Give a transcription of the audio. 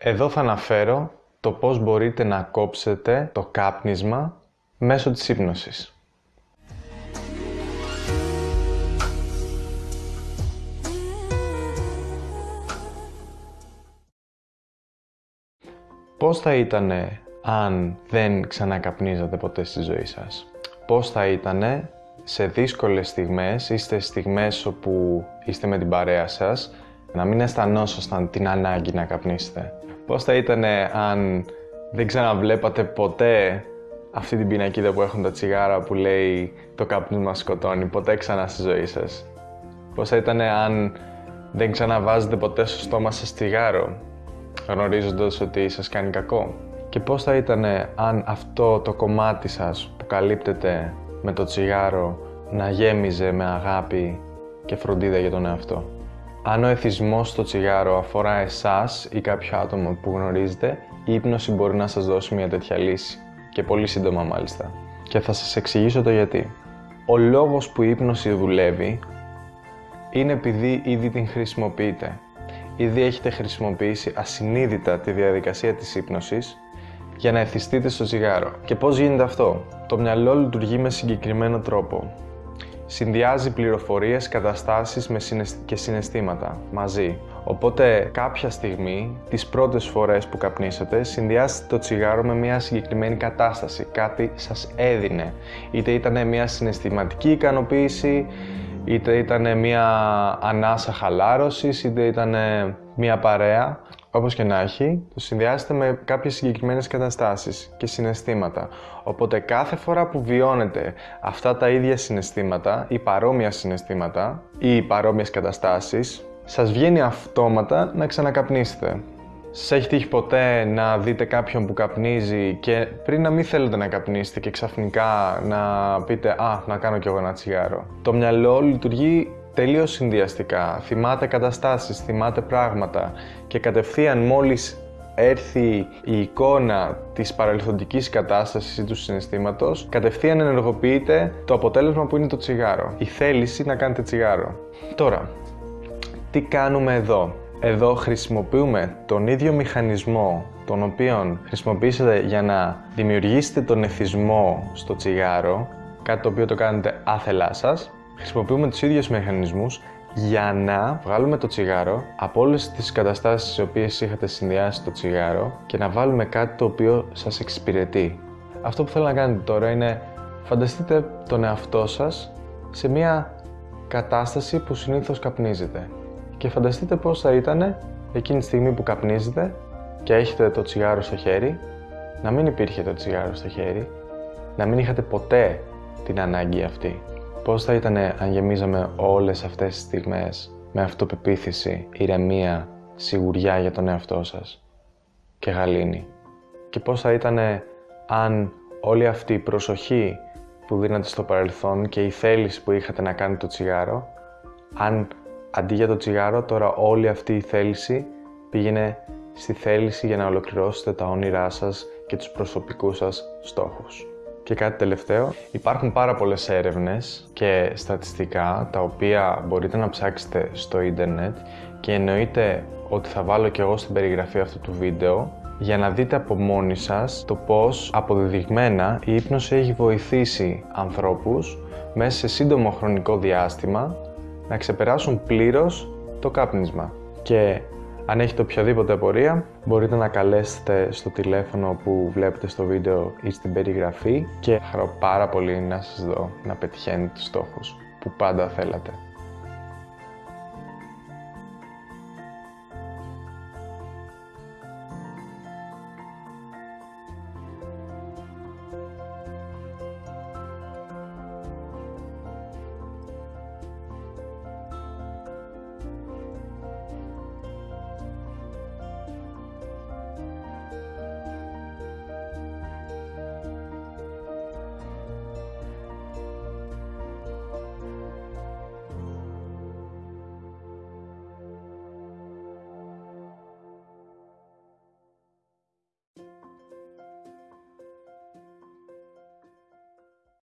Εδώ θα αναφέρω το πώς μπορείτε να κόψετε το κάπνισμα μέσω της ύπνωσης. Πώς θα ήταν αν δεν ξανακαπνίζατε ποτέ στη ζωή σας; Πώς θα ήταν σε δύσκολες στιγμές, είστε στιγμές όπου είστε με την παρέα σας, να μην αισθανόσασταν την ανάγκη να καπνίσετε. Πώς θα ήταν αν δεν ξαναβλέπατε ποτέ αυτή την πινακίδα που έχουν τα τσιγάρα που λέει «Το καπνίσμα σκοτώνει», ποτέ ξανά στη ζωή σας. Πώς θα ήταν αν δεν ξαναβάζετε ποτέ στο στόμα σας τσιγάρο, γνωρίζοντας ότι σας κάνει κακό; Και πώς θα ήταν αν αυτό το κομμάτι σας που καλύπτεται με το τσιγάρο να γέμιζε με αγάπη και φροντίδα για τον εαυτό; Αν ο εθισμός στο τσιγάρο αφορά εσάς ή κάποιο άτομο που γνωρίζετε, η ύπνωση μπορεί να σας δώσει μια τέτοια λύση. Και πολύ σύντομα μάλιστα. Και θα σας εξηγήσω το γιατί. Ο λόγος που η ύπνωση δουλεύει είναι επειδή ήδη την χρησιμοποιείτε. Ήδη έχετε χρησιμοποιήσει ασυνείδητα τη διαδικασία της ύπνωσης για να εθιστείτε στο τσιγάρο. Και πώς γίνεται αυτό; Το μυαλό λειτουργεί με συγκεκριμένο τρόπο. Συνδυάζει πληροφορίες, καταστάσεις με και συναισθήματα μαζί. Οπότε κάποια στιγμή, τις πρώτες φορές που καπνίσατε, συνδυάζετε το τσιγάρο με μια συγκεκριμένη κατάσταση. Κάτι σας έδινε. Είτε ήταν μια συναισθηματική ικανοποίηση, είτε ήταν μια ανάσα χαλάρωσης, είτε ήταν μια παρέα. Όπως και να έχει, το συνδυάζεται με κάποιες συγκεκριμένες καταστάσεις και συναισθήματα. Οπότε κάθε φορά που βιώνετε αυτά τα ίδια συναισθήματα ή παρόμοια συναισθήματα ή παρόμοιες καταστάσεις, σας βγαίνει αυτόματα να ξανακαπνίσετε. Σας έχει τύχει ποτέ να δείτε κάποιον που καπνίζει και πριν να μην θέλετε να καπνίσετε και ξαφνικά να πείτε «Α, να κάνω κι εγώ ένα τσιγάρο». Το μυαλό λειτουργεί τελείως συνδυαστικά. Θυμάται καταστάσεις, θυμάται πράγματα και κατευθείαν μόλις έρθει η εικόνα της παρελθοντικής κατάστασης ή του συναισθήματος, κατευθείαν ενεργοποιείται το αποτέλεσμα που είναι το τσιγάρο. Η θέληση να κάνετε τσιγάρο. Τώρα, τι κάνουμε εδώ; Εδώ χρησιμοποιούμε τον ίδιο μηχανισμό τον οποίο χρησιμοποιήσατε για να δημιουργήσετε τον εθισμό στο τσιγάρο, κάτι το οποίο το κάνετε άθελά σας, χρησιμοποιούμε τους ίδιους μηχανισμούς για να βγάλουμε το τσιγάρο από όλες τις καταστάσεις στις οποίες είχατε συνδυάσει το τσιγάρο και να βάλουμε κάτι το οποίο σας εξυπηρετεί. Αυτό που θέλω να κάνετε τώρα είναι φανταστείτε τον εαυτό σας σε μια κατάσταση που συνήθως καπνίζετε και φανταστείτε πώς θα ήταν εκείνη τη στιγμή που καπνίζετε και έχετε το τσιγάρο στο χέρι, να μην υπήρχε το τσιγάρο στο χέρι, να μην είχατε ποτέ την ανάγκη αυτή. Πώς θα ήταν αν γεμίζαμε όλες αυτές τις στιγμές με αυτοπεποίθηση, ηρεμία, σιγουριά για τον εαυτό σας και γαλήνη. Και πώς θα ήταν αν όλη αυτή η προσοχή που δίνατε στο παρελθόν και η θέληση που είχατε να κάνετε το τσιγάρο, αν αντί για το τσιγάρο τώρα όλη αυτή η θέληση πήγαινε στη θέληση για να ολοκληρώσετε τα όνειρά σας και τους προσωπικούς σας στόχους. Και κάτι τελευταίο, υπάρχουν πάρα πολλές έρευνες και στατιστικά τα οποία μπορείτε να ψάξετε στο ίντερνετ και εννοείται ότι θα βάλω και εγώ στην περιγραφή αυτού του βίντεο για να δείτε από μόνοι σας το πώς αποδεδειγμένα η ύπνωση έχει βοηθήσει ανθρώπους μέσα σε σύντομο χρονικό διάστημα να ξεπεράσουν πλήρως το κάπνισμα. Και αν έχετε οποιαδήποτε απορία, μπορείτε να καλέσετε στο τηλέφωνο που βλέπετε στο βίντεο ή στην περιγραφή και χαρώ πάρα πολύ να σας δω να πετυχαίνετε τους στόχους που πάντα θέλατε.